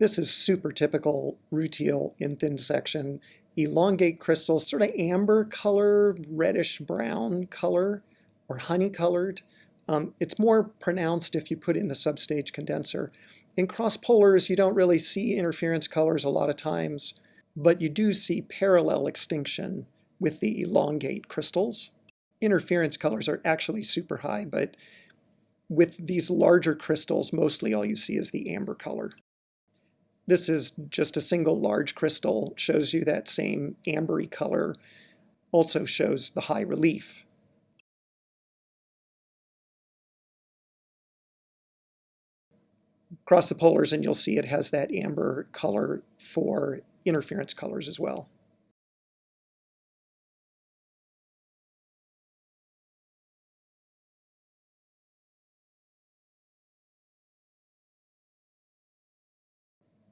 This is super typical rutile in thin section. Elongate crystals, sort of amber color, reddish brown color, or honey colored. Um, it's more pronounced if you put in the substage condenser. In cross polars, you don't really see interference colors a lot of times, but you do see parallel extinction with the elongate crystals. Interference colors are actually super high, but with these larger crystals, mostly all you see is the amber color. This is just a single large crystal, shows you that same ambery color, also shows the high relief. Cross the polars and you'll see it has that amber color for interference colors as well.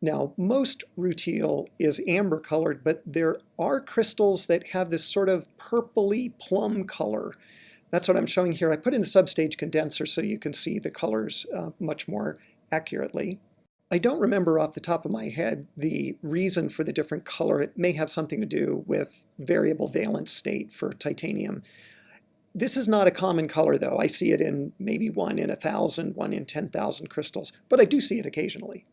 Now, most rutile is amber colored, but there are crystals that have this sort of purpley plum color. That's what I'm showing here. I put in the substage condenser so you can see the colors uh, much more accurately. I don't remember off the top of my head the reason for the different color. It may have something to do with variable valence state for titanium. This is not a common color though. I see it in maybe one in a thousand, one in 10,000 crystals, but I do see it occasionally.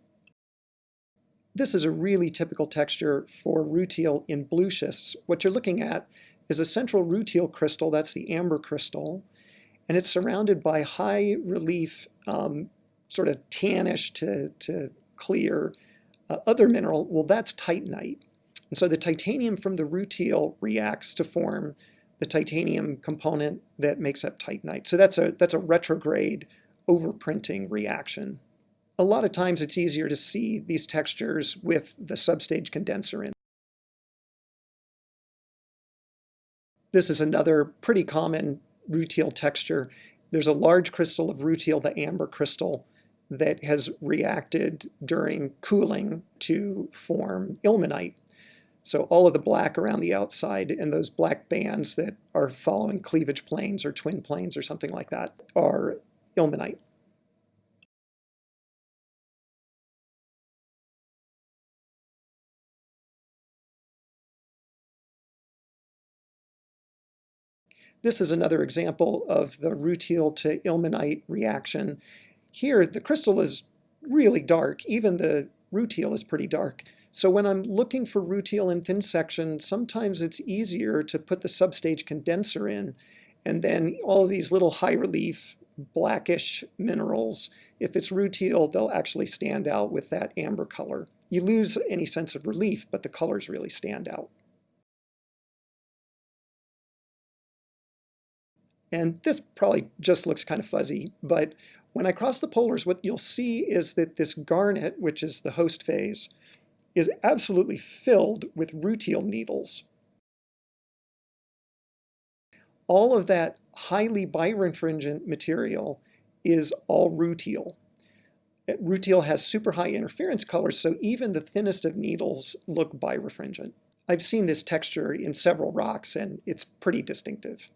This is a really typical texture for rutile in blue schists. What you're looking at is a central rutile crystal, that's the amber crystal, and it's surrounded by high relief, um, sort of tannish to, to clear uh, other mineral. Well, that's titanite. And so the titanium from the rutile reacts to form the titanium component that makes up titanite. So that's a, that's a retrograde overprinting reaction a lot of times it's easier to see these textures with the substage condenser in. This is another pretty common rutile texture. There's a large crystal of rutile, the amber crystal, that has reacted during cooling to form ilmenite. So all of the black around the outside and those black bands that are following cleavage planes or twin planes or something like that are ilmenite. This is another example of the rutile to ilmenite reaction. Here, the crystal is really dark. Even the rutile is pretty dark. So when I'm looking for rutile in thin section, sometimes it's easier to put the substage condenser in, and then all these little high relief blackish minerals, if it's rutile, they'll actually stand out with that amber color. You lose any sense of relief, but the colors really stand out. And this probably just looks kind of fuzzy, but when I cross the polars, what you'll see is that this garnet, which is the host phase, is absolutely filled with rutile needles. All of that highly birefringent material is all rutile. Rutile has super high interference colors, so even the thinnest of needles look birefringent. I've seen this texture in several rocks, and it's pretty distinctive.